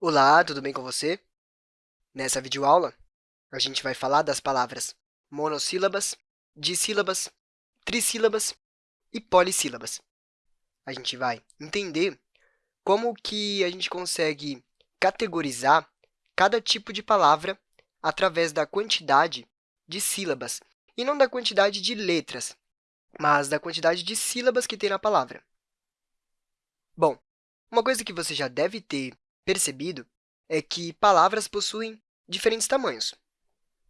Olá, tudo bem com você? Nessa videoaula, a gente vai falar das palavras monossílabas, dissílabas, trissílabas e polissílabas. A gente vai entender como que a gente consegue categorizar cada tipo de palavra através da quantidade de sílabas, e não da quantidade de letras, mas da quantidade de sílabas que tem na palavra. Bom, uma coisa que você já deve ter percebido é que palavras possuem diferentes tamanhos.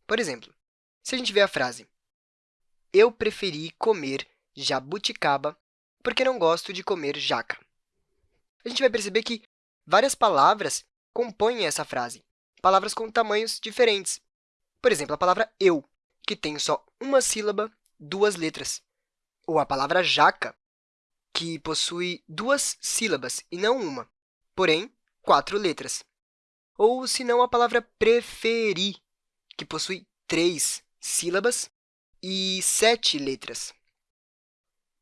Por exemplo, se a gente vê a frase Eu preferi comer jabuticaba porque não gosto de comer jaca. A gente vai perceber que várias palavras compõem essa frase, palavras com tamanhos diferentes. Por exemplo, a palavra eu, que tem só uma sílaba, duas letras. Ou a palavra jaca, que possui duas sílabas e não uma, porém, quatro letras. Ou, se não, a palavra preferir, que possui três sílabas e sete letras.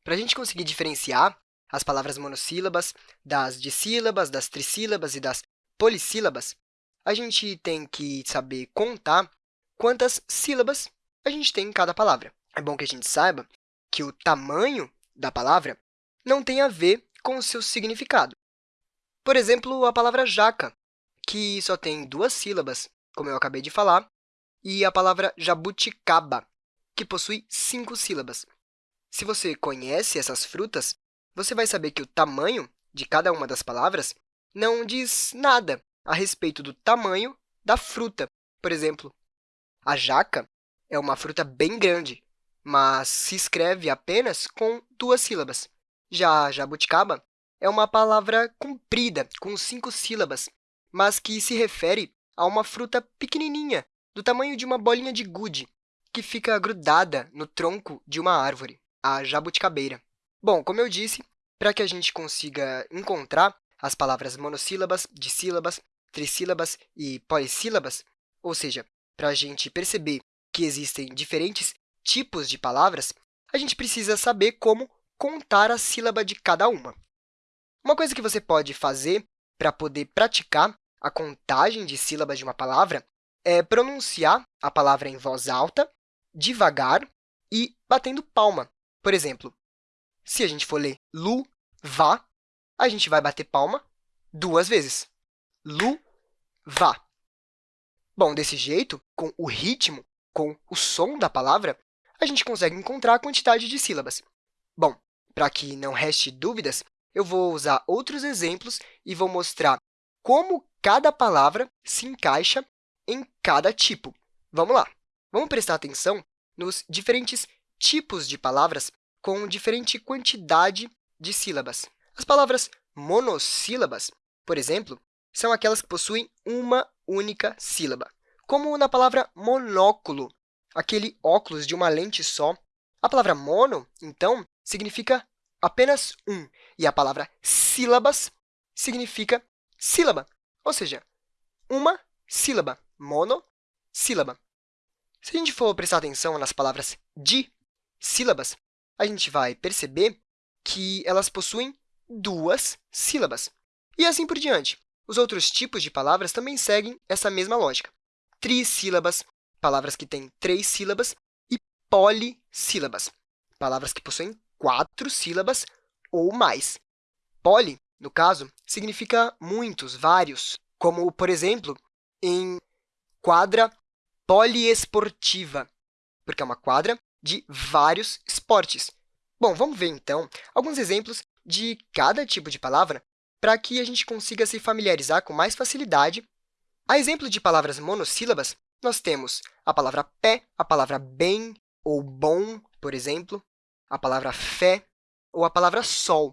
Para a gente conseguir diferenciar as palavras monossílabas das dissílabas, das trissílabas e das polissílabas, a gente tem que saber contar quantas sílabas a gente tem em cada palavra. É bom que a gente saiba que o tamanho da palavra não tem a ver com o seu significado. Por exemplo, a palavra jaca, que só tem duas sílabas, como eu acabei de falar, e a palavra jabuticaba, que possui cinco sílabas. Se você conhece essas frutas, você vai saber que o tamanho de cada uma das palavras não diz nada a respeito do tamanho da fruta. Por exemplo, a jaca é uma fruta bem grande, mas se escreve apenas com duas sílabas. Já a jabuticaba é uma palavra comprida, com cinco sílabas, mas que se refere a uma fruta pequenininha, do tamanho de uma bolinha de gude, que fica grudada no tronco de uma árvore, a jabuticabeira. Bom, como eu disse, para que a gente consiga encontrar as palavras monossílabas, dissílabas, trissílabas e polissílabas, ou seja, para a gente perceber que existem diferentes tipos de palavras, a gente precisa saber como contar a sílaba de cada uma. Uma coisa que você pode fazer para poder praticar a contagem de sílabas de uma palavra é pronunciar a palavra em voz alta, devagar e batendo palma. Por exemplo, se a gente for ler lu, vá, a gente vai bater palma duas vezes. Lu, vá. Bom, desse jeito, com o ritmo, com o som da palavra, a gente consegue encontrar a quantidade de sílabas. Bom, para que não reste dúvidas, eu vou usar outros exemplos e vou mostrar como cada palavra se encaixa em cada tipo. Vamos lá! Vamos prestar atenção nos diferentes tipos de palavras com diferente quantidade de sílabas. As palavras monossílabas, por exemplo, são aquelas que possuem uma única sílaba, como na palavra monóculo, aquele óculos de uma lente só. A palavra mono, então, significa apenas um, e a palavra sílabas significa sílaba, ou seja, uma sílaba, monossílaba. Se a gente for prestar atenção nas palavras de sílabas, a gente vai perceber que elas possuem duas sílabas. E assim por diante. Os outros tipos de palavras também seguem essa mesma lógica. Trissílabas, palavras que têm três sílabas, e polissílabas, palavras que possuem quatro sílabas ou mais. Poli, no caso, significa muitos, vários, como, por exemplo, em quadra poliesportiva, porque é uma quadra de vários esportes. Bom, vamos ver, então, alguns exemplos de cada tipo de palavra para que a gente consiga se familiarizar com mais facilidade. A exemplo de palavras monossílabas, nós temos a palavra pé, a palavra bem ou bom, por exemplo, a palavra fé ou a palavra sol.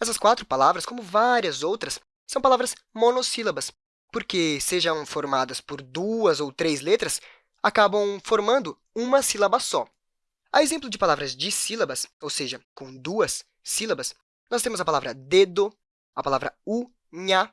Essas quatro palavras, como várias outras, são palavras monossílabas, porque, sejam formadas por duas ou três letras, acabam formando uma sílaba só. A exemplo de palavras dissílabas, ou seja, com duas sílabas, nós temos a palavra dedo, a palavra unha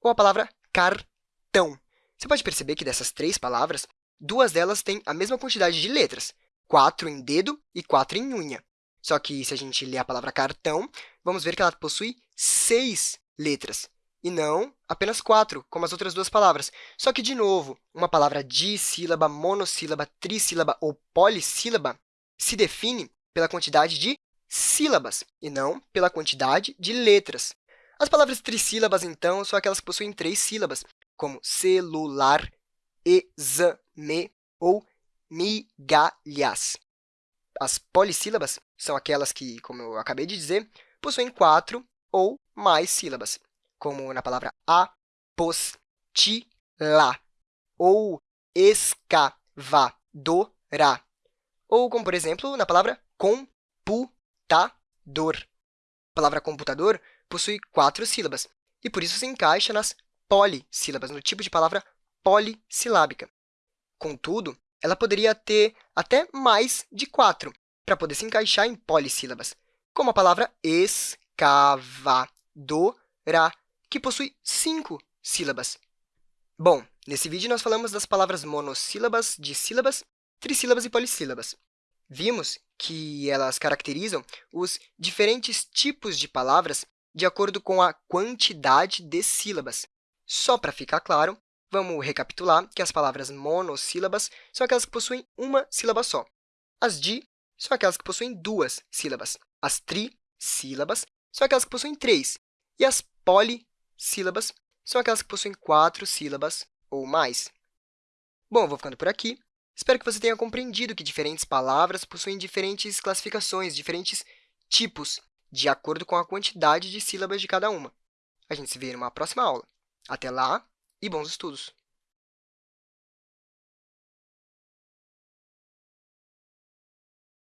ou a palavra cartão. Você pode perceber que dessas três palavras, duas delas têm a mesma quantidade de letras, quatro em dedo e quatro em unha. Só que, se a gente ler a palavra cartão, vamos ver que ela possui seis letras. e não apenas quatro, como as outras duas palavras. Só que, de novo, uma palavra dissílaba, monossílaba, trissílaba ou polissílaba se define pela quantidade de sílabas e não pela quantidade de letras. As palavras trissílabas, então, são aquelas que possuem três sílabas, como celular, exame ou migalhas. As polissílabas são aquelas que, como eu acabei de dizer, possuem quatro ou mais sílabas, como na palavra apostila ou escavadora, ou como, por exemplo, na palavra computador. A palavra computador possui quatro sílabas, e por isso se encaixa nas polissílabas, no tipo de palavra polissilábica. Contudo, ela poderia ter até mais de quatro, para poder se encaixar em polissílabas, como a palavra escavadora, que possui cinco sílabas. Bom, nesse vídeo nós falamos das palavras monossílabas, dissílabas, trissílabas e polissílabas. Vimos que elas caracterizam os diferentes tipos de palavras de acordo com a quantidade de sílabas. Só para ficar claro, vamos recapitular que as palavras monossílabas são aquelas que possuem uma sílaba só. As di são aquelas que possuem duas sílabas. As trissílabas são aquelas que possuem três. E as polissílabas são aquelas que possuem quatro sílabas ou mais. Bom, vou ficando por aqui. Espero que você tenha compreendido que diferentes palavras possuem diferentes classificações, diferentes tipos, de acordo com a quantidade de sílabas de cada uma. A gente se vê numa próxima aula. Até lá e bons estudos!